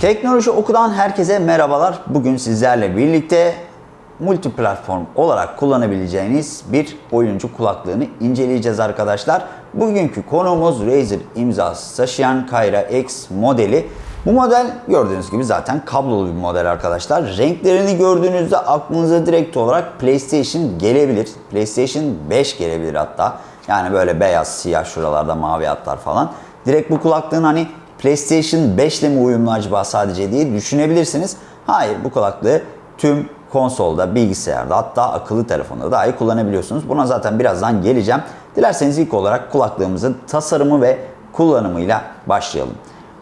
Teknoloji Oku'dan herkese merhabalar. Bugün sizlerle birlikte multi platform olarak kullanabileceğiniz bir oyuncu kulaklığını inceleyeceğiz arkadaşlar. Bugünkü konuğumuz Razer imzası taşıyan Kyra X modeli. Bu model gördüğünüz gibi zaten kablolu bir model arkadaşlar. Renklerini gördüğünüzde aklınıza direkt olarak PlayStation gelebilir. PlayStation 5 gelebilir hatta. Yani böyle beyaz, siyah şuralarda mavi hatlar falan. Direkt bu kulaklığın hani PlayStation 5 ile mi uyumlu acaba sadece diye düşünebilirsiniz. Hayır bu kulaklığı tüm konsolda, bilgisayarda hatta akıllı telefonda dahi kullanabiliyorsunuz. Buna zaten birazdan geleceğim. Dilerseniz ilk olarak kulaklığımızın tasarımı ve kullanımıyla başlayalım.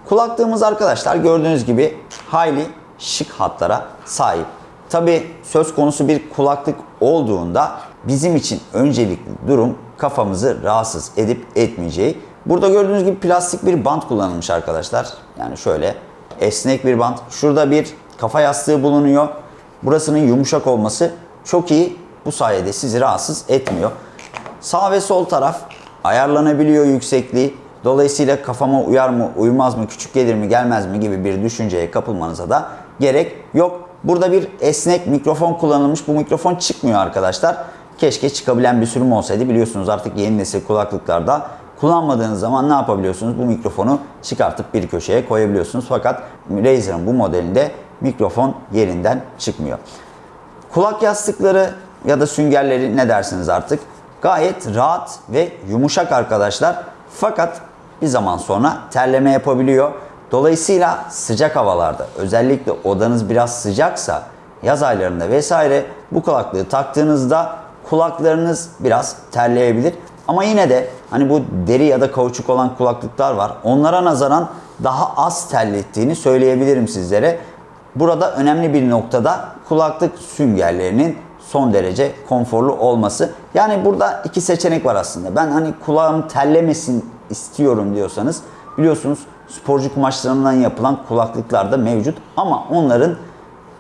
Kulaklığımız arkadaşlar gördüğünüz gibi hayli şık hatlara sahip. Tabi söz konusu bir kulaklık olduğunda bizim için öncelikli durum kafamızı rahatsız edip etmeyeceği. Burada gördüğünüz gibi plastik bir bant kullanılmış arkadaşlar. Yani şöyle esnek bir bant. Şurada bir kafa yastığı bulunuyor. Burasının yumuşak olması çok iyi. Bu sayede sizi rahatsız etmiyor. Sağ ve sol taraf ayarlanabiliyor yüksekliği. Dolayısıyla kafama uyar mı, uymaz mı, küçük gelir mi, gelmez mi gibi bir düşünceye kapılmanıza da gerek yok. Burada bir esnek mikrofon kullanılmış. Bu mikrofon çıkmıyor arkadaşlar. Keşke çıkabilen bir sürüm olsaydı. Biliyorsunuz artık yeni nesil kulaklıklarda kullanmadığınız zaman ne yapabiliyorsunuz? Bu mikrofonu çıkartıp bir köşeye koyabiliyorsunuz. Fakat Razer'ın bu modelinde mikrofon yerinden çıkmıyor. Kulak yastıkları ya da süngerleri ne dersiniz artık? Gayet rahat ve yumuşak arkadaşlar. Fakat bir zaman sonra terleme yapabiliyor. Dolayısıyla sıcak havalarda özellikle odanız biraz sıcaksa yaz aylarında vesaire bu kulaklığı taktığınızda kulaklarınız biraz terleyebilir. Ama yine de hani bu deri ya da kauçuk olan kulaklıklar var. Onlara nazaran daha az terlettiğini söyleyebilirim sizlere. Burada önemli bir noktada kulaklık süngerlerinin son derece konforlu olması. Yani burada iki seçenek var aslında. Ben hani kulağım terlemesin istiyorum diyorsanız biliyorsunuz sporcu kumaşlarından yapılan kulaklıklar da mevcut ama onların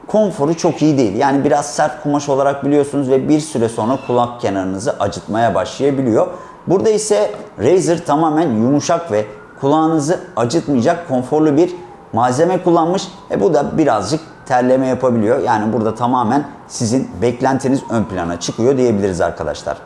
konforu çok iyi değil. Yani biraz sert kumaş olarak biliyorsunuz ve bir süre sonra kulak kenarınızı acıtmaya başlayabiliyor. Burada ise Razer tamamen yumuşak ve kulağınızı acıtmayacak konforlu bir malzeme kullanmış. E bu da birazcık terleme yapabiliyor. Yani burada tamamen sizin beklentiniz ön plana çıkıyor diyebiliriz arkadaşlar.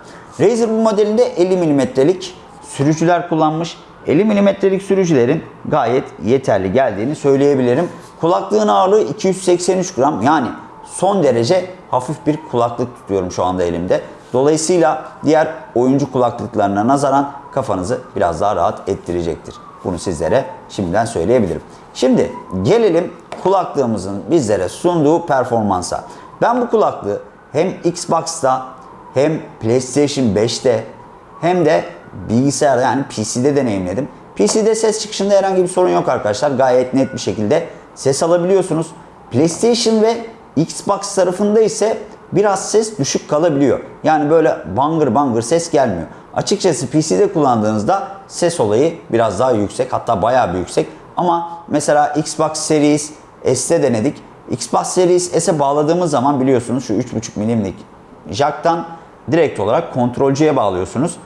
Razer bu modelinde 50 mm'lik sürücüler kullanmış. 50 mm'lik sürücülerin gayet yeterli geldiğini söyleyebilirim. Kulaklığın ağırlığı 283 gram yani son derece hafif bir kulaklık tutuyorum şu anda elimde. Dolayısıyla diğer oyuncu kulaklıklarına nazaran kafanızı biraz daha rahat ettirecektir. Bunu sizlere şimdiden söyleyebilirim. Şimdi gelelim kulaklığımızın bizlere sunduğu performansa. Ben bu kulaklığı hem Xbox'ta hem PlayStation 5'te hem de bilgisayarda yani PC'de deneyimledim. PC'de ses çıkışında herhangi bir sorun yok arkadaşlar. Gayet net bir şekilde ses alabiliyorsunuz. PlayStation ve Xbox tarafında ise biraz ses düşük kalabiliyor. Yani böyle bangır bangır ses gelmiyor. Açıkçası PC'de kullandığınızda ses olayı biraz daha yüksek hatta bayağı bir yüksek. Ama mesela Xbox Series S'te denedik. Xbox Series S'e bağladığımız zaman biliyorsunuz şu 3.5 milimlik jacktan direkt olarak kontrolcüye bağlıyorsunuz.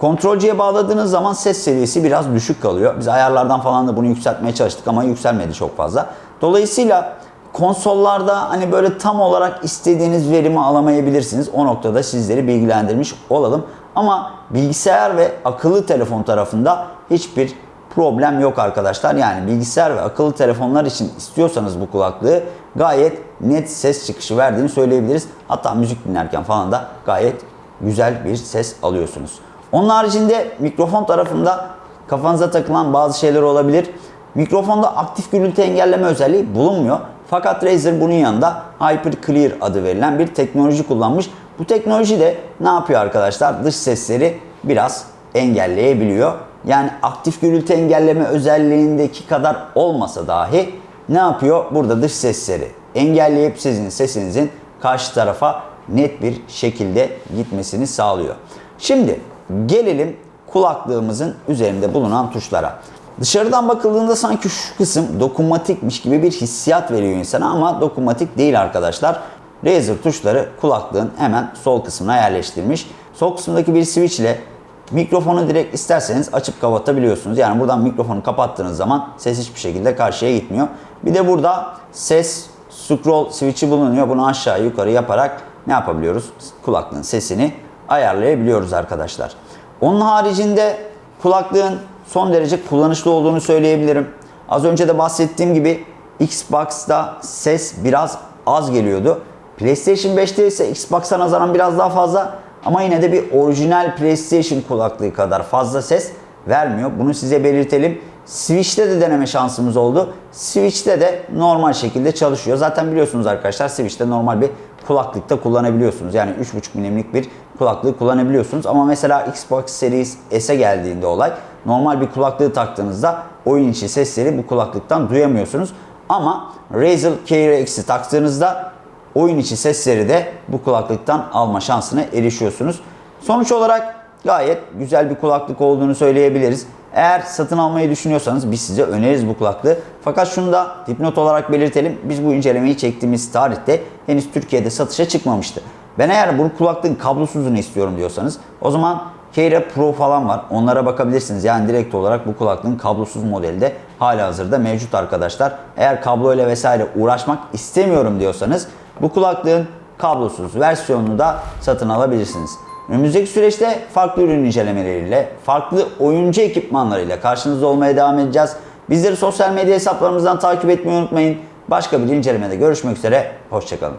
Kontrolcüye bağladığınız zaman ses seviyesi biraz düşük kalıyor. Biz ayarlardan falan da bunu yükseltmeye çalıştık ama yükselmedi çok fazla. Dolayısıyla konsollarda hani böyle tam olarak istediğiniz verimi alamayabilirsiniz. O noktada sizleri bilgilendirmiş olalım. Ama bilgisayar ve akıllı telefon tarafında hiçbir problem yok arkadaşlar. Yani bilgisayar ve akıllı telefonlar için istiyorsanız bu kulaklığı gayet net ses çıkışı verdiğini söyleyebiliriz. Hatta müzik dinlerken falan da gayet güzel bir ses alıyorsunuz. Onun haricinde mikrofon tarafında kafanıza takılan bazı şeyler olabilir. Mikrofonda aktif gürültü engelleme özelliği bulunmuyor. Fakat Razer bunun yanında Hyper Clear adı verilen bir teknoloji kullanmış. Bu teknoloji de ne yapıyor arkadaşlar? Dış sesleri biraz engelleyebiliyor. Yani aktif gürültü engelleme özelliğindeki kadar olmasa dahi ne yapıyor? Burada dış sesleri engelleyip sizin sesinizin karşı tarafa net bir şekilde gitmesini sağlıyor. Şimdi gelelim kulaklığımızın üzerinde bulunan tuşlara. Dışarıdan bakıldığında sanki şu kısım dokunmatikmiş gibi bir hissiyat veriyor insana ama dokunmatik değil arkadaşlar. Razer tuşları kulaklığın hemen sol kısmına yerleştirilmiş. Sol kısımdaki bir switch ile Mikrofonu direkt isterseniz açıp kapatabiliyorsunuz. Yani buradan mikrofonu kapattığınız zaman ses hiçbir şekilde karşıya gitmiyor. Bir de burada ses scroll switch'i bulunuyor. Bunu aşağı yukarı yaparak ne yapabiliyoruz? Kulaklığın sesini ayarlayabiliyoruz arkadaşlar. Onun haricinde kulaklığın son derece kullanışlı olduğunu söyleyebilirim. Az önce de bahsettiğim gibi Xbox'ta ses biraz az geliyordu. PlayStation 5'te ise Xbox'a nazaran biraz daha fazla ama yine de bir orijinal PlayStation kulaklığı kadar fazla ses vermiyor. Bunu size belirtelim. Switch'te de deneme şansımız oldu. Switch'te de normal şekilde çalışıyor. Zaten biliyorsunuz arkadaşlar Switch'te normal bir kulaklıkta kullanabiliyorsunuz. Yani 3.5 milimlik bir kulaklığı kullanabiliyorsunuz. Ama mesela Xbox Series S'e geldiğinde olay normal bir kulaklığı taktığınızda oyun içi sesleri bu kulaklıktan duyamıyorsunuz. Ama Razer Keira X'i taktığınızda oyun içi sesleri de bu kulaklıktan alma şansına erişiyorsunuz. Sonuç olarak gayet güzel bir kulaklık olduğunu söyleyebiliriz. Eğer satın almayı düşünüyorsanız biz size öneririz bu kulaklığı. Fakat şunu da dipnot olarak belirtelim. Biz bu incelemeyi çektiğimiz tarihte henüz Türkiye'de satışa çıkmamıştı. Ben eğer bu kulaklığın kablosuzunu istiyorum diyorsanız o zaman Keira Pro falan var. Onlara bakabilirsiniz. Yani direkt olarak bu kulaklığın kablosuz modeli de hala hazırda mevcut arkadaşlar. Eğer kabloyla vesaire uğraşmak istemiyorum diyorsanız bu kulaklığın kablosuz versiyonunu da satın alabilirsiniz. Önümüzdeki süreçte farklı ürün incelemeleriyle, farklı oyuncu ekipmanlarıyla karşınızda olmaya devam edeceğiz. Bizleri sosyal medya hesaplarımızdan takip etmeyi unutmayın. Başka bir incelemede görüşmek üzere, hoşçakalın.